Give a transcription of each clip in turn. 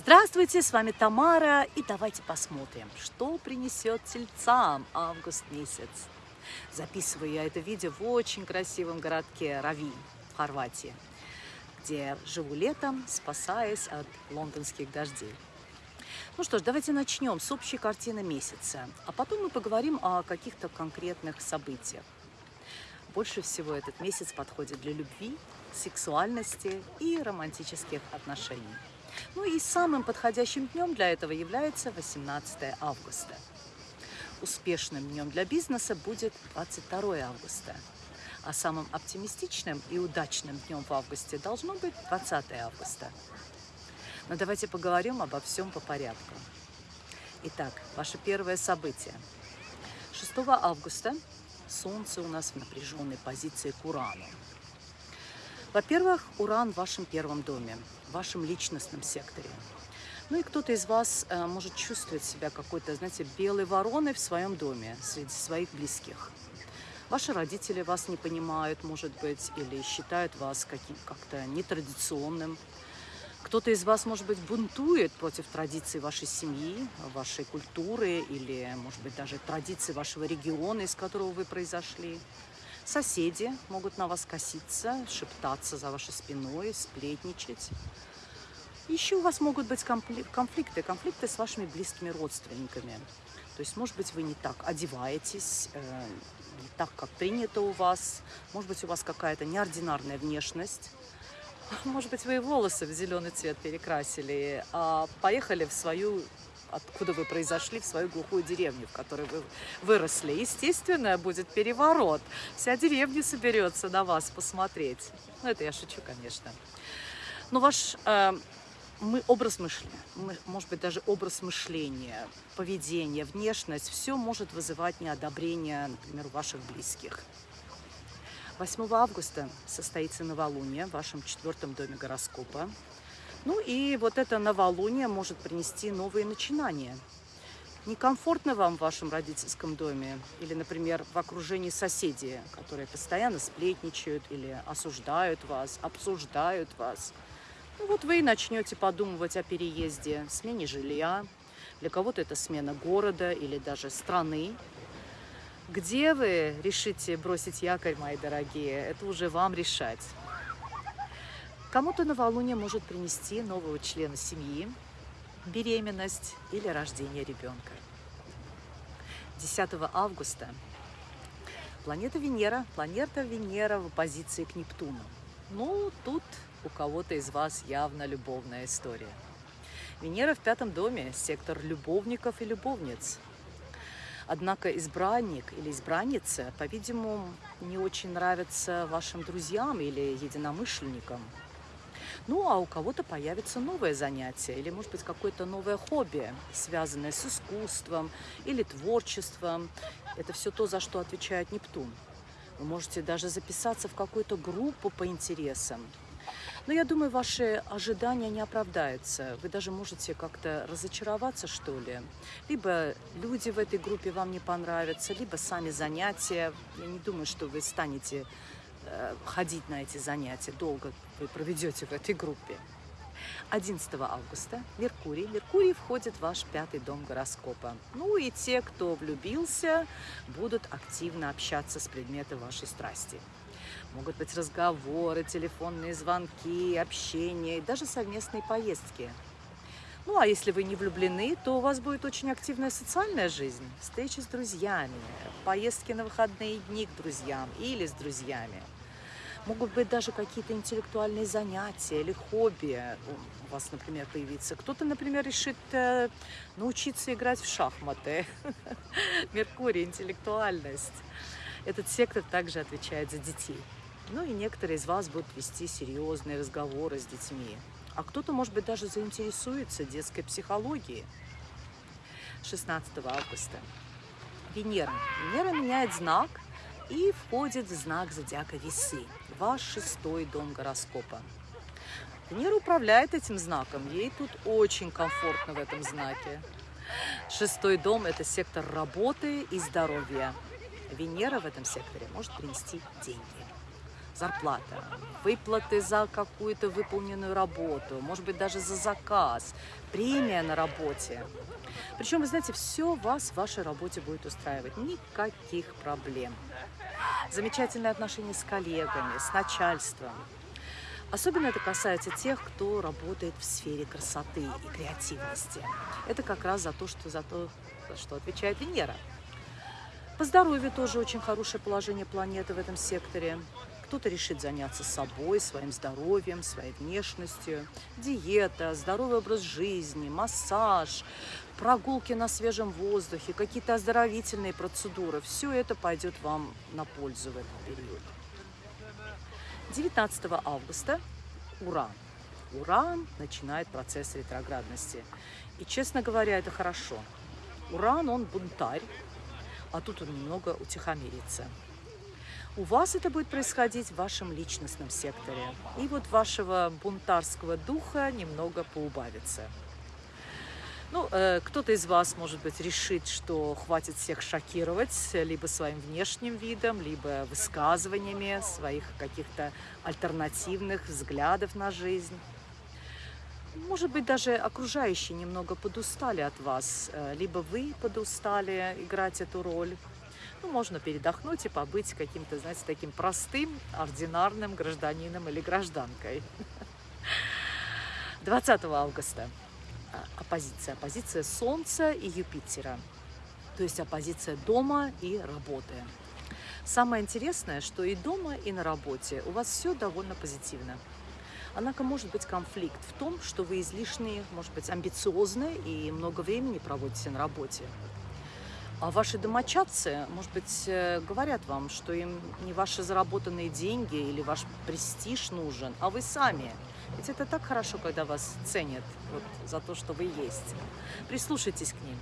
Здравствуйте, с вами Тамара, и давайте посмотрим, что принесет тельцам август месяц. Записываю я это видео в очень красивом городке Рави в Хорватии, где живу летом, спасаясь от лондонских дождей. Ну что ж, давайте начнем с общей картины месяца, а потом мы поговорим о каких-то конкретных событиях. Больше всего этот месяц подходит для любви, сексуальности и романтических отношений. Ну и самым подходящим днем для этого является 18 августа. Успешным днем для бизнеса будет 22 августа. А самым оптимистичным и удачным днем в августе должно быть 20 августа. Но давайте поговорим обо всем по порядку. Итак, ваше первое событие. 6 августа Солнце у нас в напряженной позиции к Урану. Во-первых, Уран в вашем первом доме, в вашем личностном секторе. Ну и кто-то из вас э, может чувствовать себя какой-то, знаете, белой вороной в своем доме, среди своих близких. Ваши родители вас не понимают, может быть, или считают вас как-то нетрадиционным. Кто-то из вас, может быть, бунтует против традиций вашей семьи, вашей культуры или, может быть, даже традиций вашего региона, из которого вы произошли. Соседи могут на вас коситься, шептаться за вашей спиной, сплетничать. Еще у вас могут быть конфликты, конфликты с вашими близкими родственниками. То есть, может быть, вы не так одеваетесь, э, не так, как принято у вас. Может быть, у вас какая-то неординарная внешность. Может быть, вы и волосы в зеленый цвет перекрасили, а поехали в свою откуда вы произошли, в свою глухую деревню, в которой вы выросли. Естественно, будет переворот. Вся деревня соберется на вас посмотреть. Ну, это я шучу, конечно. Но ваш э, мы, образ мышления, может быть, даже образ мышления, поведение, внешность, все может вызывать неодобрение, например, ваших близких. 8 августа состоится новолуние в вашем четвертом доме гороскопа. Ну и вот это новолуние может принести новые начинания. Некомфортно вам в вашем родительском доме или, например, в окружении соседей, которые постоянно сплетничают или осуждают вас, обсуждают вас. Ну вот вы и начнете подумывать о переезде, смене жилья. Для кого-то это смена города или даже страны. Где вы решите бросить якорь, мои дорогие, это уже вам решать. Кому-то новолуние может принести нового члена семьи, беременность или рождение ребенка. 10 августа планета Венера, планета Венера в оппозиции к Нептуну. Ну, тут у кого-то из вас явно любовная история. Венера в пятом доме, сектор любовников и любовниц. Однако избранник или избранница, по-видимому, не очень нравится вашим друзьям или единомышленникам – ну, а у кого-то появится новое занятие или, может быть, какое-то новое хобби, связанное с искусством или творчеством. Это все то, за что отвечает Нептун. Вы можете даже записаться в какую-то группу по интересам. Но я думаю, ваши ожидания не оправдаются. Вы даже можете как-то разочароваться, что ли. Либо люди в этой группе вам не понравятся, либо сами занятия. Я не думаю, что вы станете ходить на эти занятия, долго вы проведете в этой группе. 11 августа Меркурий. Меркурий входит в ваш пятый дом гороскопа. Ну и те, кто влюбился, будут активно общаться с предметом вашей страсти. Могут быть разговоры, телефонные звонки, общение даже совместные поездки. Ну а если вы не влюблены, то у вас будет очень активная социальная жизнь, встречи с друзьями, поездки на выходные дни к друзьям или с друзьями. Могут быть даже какие-то интеллектуальные занятия или хобби у вас, например, появиться. Кто-то, например, решит э, научиться играть в шахматы. Меркурий, интеллектуальность. Этот сектор также отвечает за детей. Ну и некоторые из вас будут вести серьезные разговоры с детьми. А кто-то, может быть, даже заинтересуется детской психологией. 16 августа. Венера. Венера меняет знак – и входит в знак зодиака Весы, ваш шестой дом гороскопа. Венера управляет этим знаком, ей тут очень комфортно в этом знаке. Шестой дом – это сектор работы и здоровья. Венера в этом секторе может принести деньги. зарплата, выплаты за какую-то выполненную работу, может быть, даже за заказ, премия на работе. Причем, вы знаете, все вас в вашей работе будет устраивать, никаких проблем. Замечательные отношения с коллегами, с начальством. Особенно это касается тех, кто работает в сфере красоты и креативности. Это как раз за то, что, за то, за что отвечает Венера. По здоровью тоже очень хорошее положение планеты в этом секторе. Кто-то решит заняться собой, своим здоровьем, своей внешностью. Диета, здоровый образ жизни, массаж, прогулки на свежем воздухе, какие-то оздоровительные процедуры. Все это пойдет вам на пользу в этот период. 19 августа Уран. Уран начинает процесс ретроградности. И, честно говоря, это хорошо. Уран, он бунтарь, а тут он немного утихомирится. У вас это будет происходить в вашем личностном секторе. И вот вашего бунтарского духа немного поубавится. Ну, э, кто-то из вас, может быть, решит, что хватит всех шокировать либо своим внешним видом, либо высказываниями своих каких-то альтернативных взглядов на жизнь. Может быть, даже окружающие немного подустали от вас, э, либо вы подустали играть эту роль. Ну, можно передохнуть и побыть каким-то, знаете, таким простым, ординарным гражданином или гражданкой. 20 августа оппозиция. Оппозиция Солнца и Юпитера. То есть оппозиция дома и работы. Самое интересное, что и дома, и на работе у вас все довольно позитивно. Однако может быть конфликт в том, что вы излишне, может быть, амбициозны и много времени проводите на работе. А ваши домочадцы, может быть, э, говорят вам, что им не ваши заработанные деньги или ваш престиж нужен, а вы сами. Ведь это так хорошо, когда вас ценят вот, за то, что вы есть. Прислушайтесь к ним.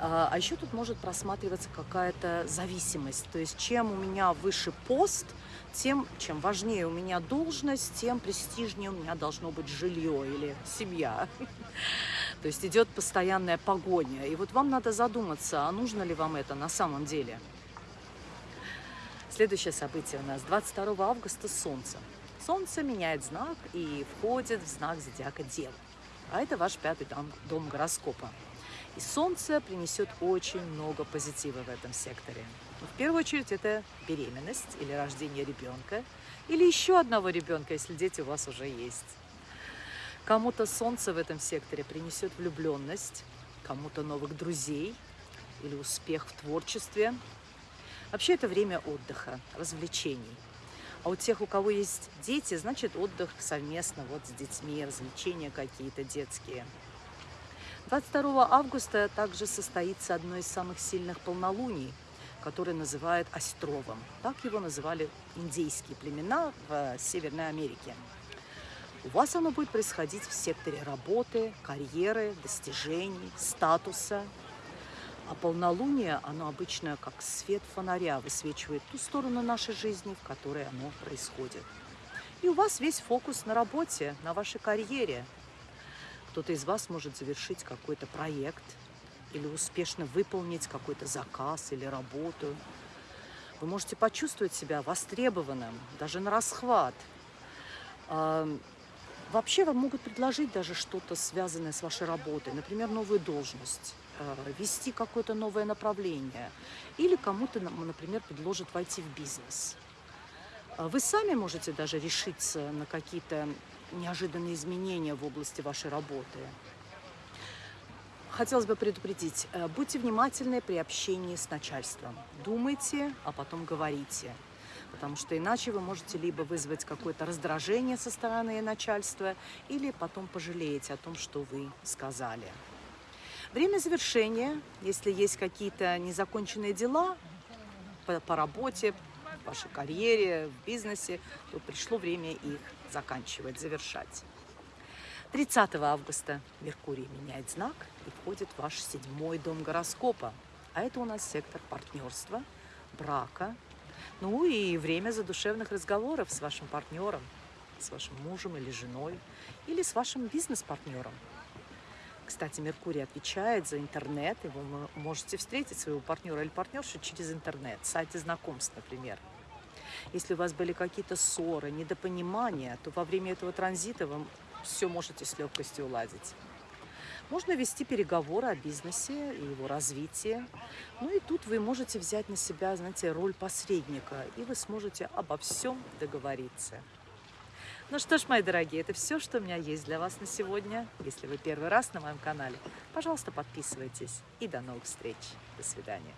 А, а еще тут может просматриваться какая-то зависимость. То есть чем у меня выше пост, тем, чем важнее у меня должность, тем престижнее у меня должно быть жилье или семья. То есть идет постоянная погоня. И вот вам надо задуматься, а нужно ли вам это на самом деле. Следующее событие у нас 22 августа Солнце. Солнце меняет знак и входит в знак зодиака Дева. А это ваш пятый дом, дом гороскопа. И Солнце принесет очень много позитива в этом секторе. В первую очередь это беременность или рождение ребенка, или еще одного ребенка, если дети у вас уже есть. Кому-то Солнце в этом секторе принесет влюбленность, кому-то новых друзей или успех в творчестве. Вообще это время отдыха, развлечений. А у тех, у кого есть дети, значит отдых совместно вот с детьми, развлечения какие-то детские. 22 августа также состоится одно из самых сильных полнолуний, которое называют Островом. Так его называли индейские племена в Северной Америке. У вас оно будет происходить в секторе работы, карьеры, достижений, статуса. А полнолуние, оно обычно как свет фонаря высвечивает ту сторону нашей жизни, в которой оно происходит. И у вас весь фокус на работе, на вашей карьере. Кто-то из вас может завершить какой-то проект или успешно выполнить какой-то заказ или работу. Вы можете почувствовать себя востребованным, даже на расхват. Вообще вам могут предложить даже что-то связанное с вашей работой, например, новую должность, э, вести какое-то новое направление или кому-то, например, предложат войти в бизнес. А вы сами можете даже решиться на какие-то неожиданные изменения в области вашей работы. Хотелось бы предупредить, э, будьте внимательны при общении с начальством. Думайте, а потом говорите потому что иначе вы можете либо вызвать какое-то раздражение со стороны начальства, или потом пожалеете о том, что вы сказали. Время завершения, если есть какие-то незаконченные дела по, по работе, в вашей карьере, в бизнесе, то пришло время их заканчивать, завершать. 30 августа Меркурий меняет знак и входит в ваш седьмой дом гороскопа. А это у нас сектор партнерства, брака, ну и время задушевных разговоров с вашим партнером, с вашим мужем или женой, или с вашим бизнес-партнером. Кстати, Меркурий отвечает за интернет, и вы можете встретить своего партнера или партнершу через интернет, сайты знакомств, например. Если у вас были какие-то ссоры, недопонимания, то во время этого транзита вы все можете с легкостью уладить. Можно вести переговоры о бизнесе и его развитии. Ну и тут вы можете взять на себя, знаете, роль посредника, и вы сможете обо всем договориться. Ну что ж, мои дорогие, это все, что у меня есть для вас на сегодня. Если вы первый раз на моем канале, пожалуйста, подписывайтесь. И до новых встреч. До свидания.